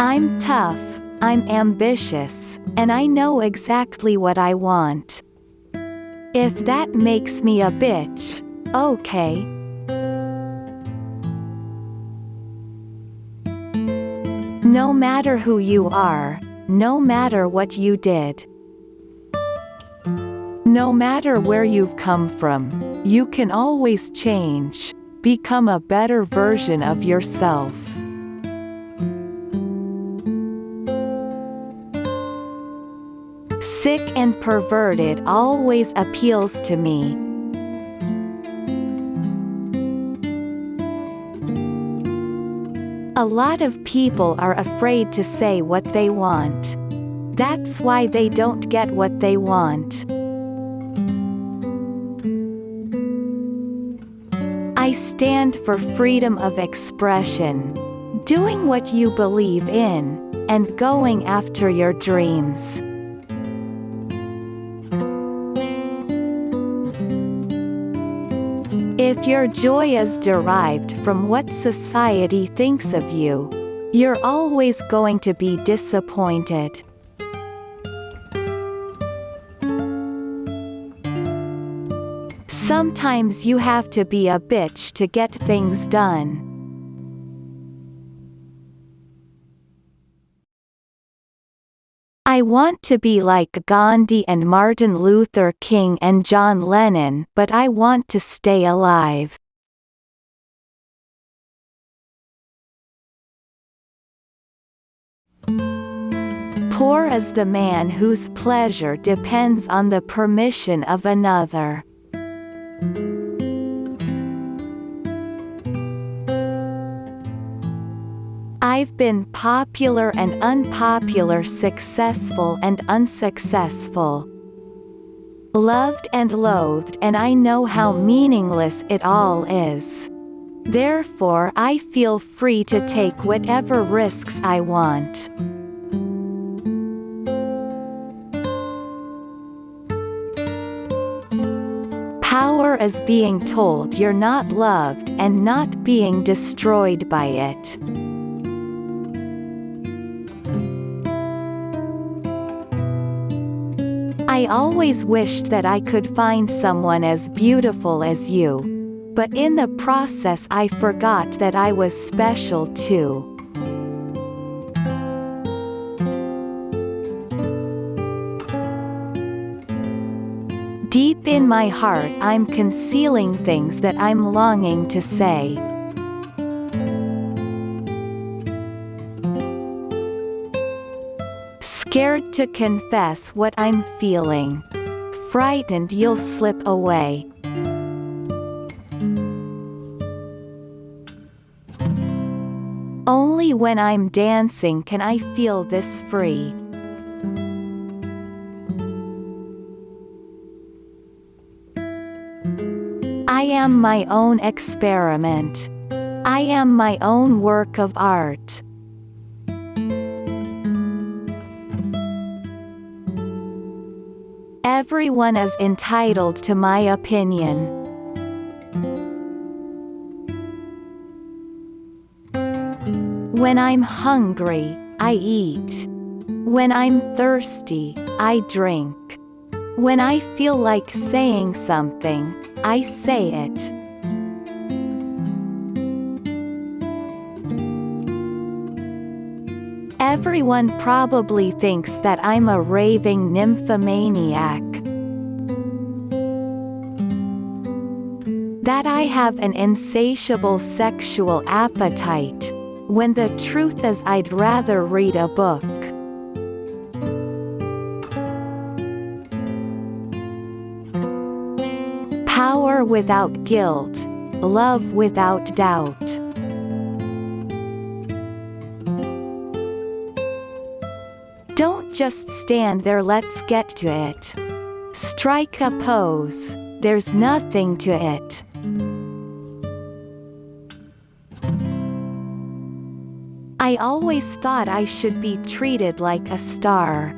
I'm tough, I'm ambitious, and I know exactly what I want. If that makes me a bitch, okay. No matter who you are, no matter what you did. No matter where you've come from, you can always change, become a better version of yourself. Sick and perverted always appeals to me. A lot of people are afraid to say what they want. That's why they don't get what they want. I stand for freedom of expression. Doing what you believe in, and going after your dreams. If your joy is derived from what society thinks of you, you're always going to be disappointed. Sometimes you have to be a bitch to get things done. I want to be like Gandhi and Martin Luther King and John Lennon but I want to stay alive. Poor is the man whose pleasure depends on the permission of another. I've been popular and unpopular successful and unsuccessful. Loved and loathed and I know how meaningless it all is. Therefore I feel free to take whatever risks I want. Power is being told you're not loved and not being destroyed by it. I always wished that I could find someone as beautiful as you. But in the process I forgot that I was special too. Deep in my heart I'm concealing things that I'm longing to say. Scared to confess what I'm feeling. Frightened you'll slip away. Only when I'm dancing can I feel this free. I am my own experiment. I am my own work of art. Everyone is entitled to my opinion. When I'm hungry, I eat. When I'm thirsty, I drink. When I feel like saying something, I say it. Everyone probably thinks that I'm a raving nymphomaniac. I have an insatiable sexual appetite, when the truth is I'd rather read a book. Power without guilt, love without doubt. Don't just stand there let's get to it. Strike a pose, there's nothing to it. I always thought I should be treated like a star.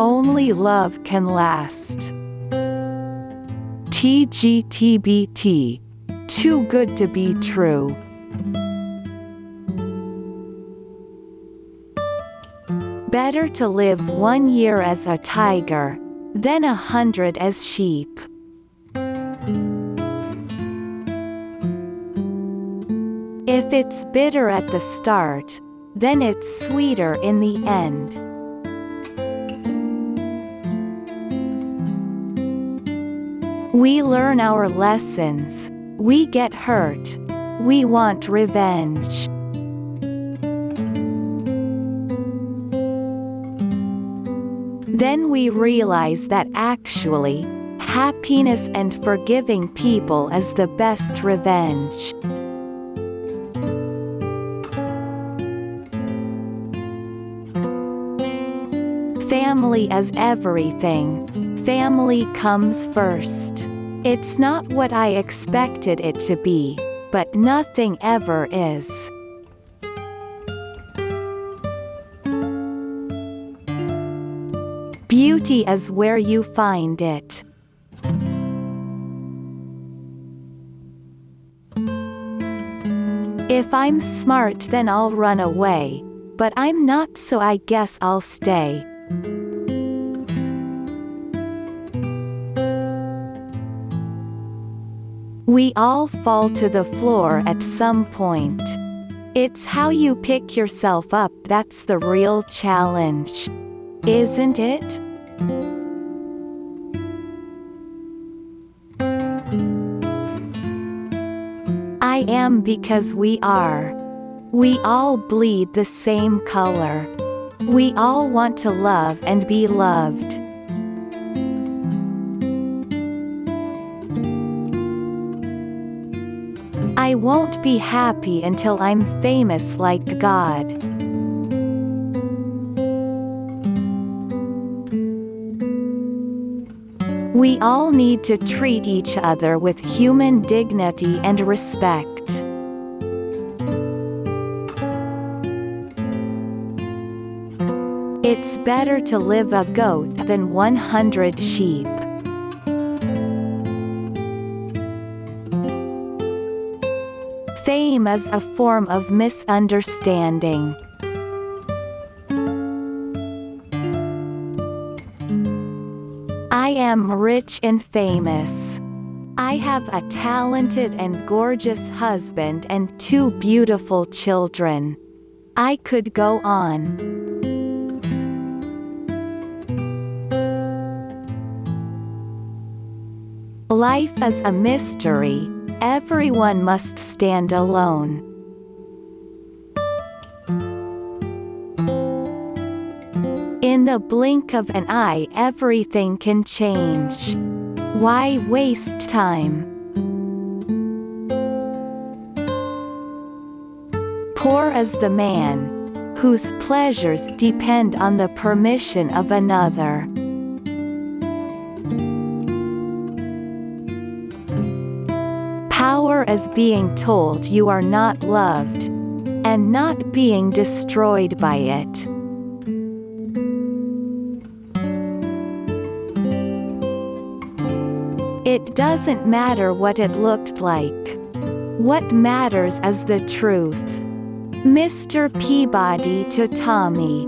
Only love can last. TGTBT Too good to be true. Better to live one year as a tiger, than a hundred as sheep. If it's bitter at the start, then it's sweeter in the end. We learn our lessons, we get hurt, we want revenge. Then we realize that actually, happiness and forgiving people is the best revenge. Family is everything. Family comes first. It's not what I expected it to be, but nothing ever is. Beauty is where you find it. If I'm smart then I'll run away, but I'm not so I guess I'll stay. We all fall to the floor at some point. It's how you pick yourself up that's the real challenge. Isn't it? I am because we are. We all bleed the same color. We all want to love and be loved. I won't be happy until I'm famous like God. We all need to treat each other with human dignity and respect. It's better to live a goat than 100 sheep. Fame is a form of misunderstanding. I am rich and famous. I have a talented and gorgeous husband and two beautiful children. I could go on. Life is a mystery, everyone must stand alone. In the blink of an eye everything can change. Why waste time? Poor is the man whose pleasures depend on the permission of another. Is being told you are not loved, and not being destroyed by it. It doesn't matter what it looked like. What matters is the truth. Mr. Peabody to Tommy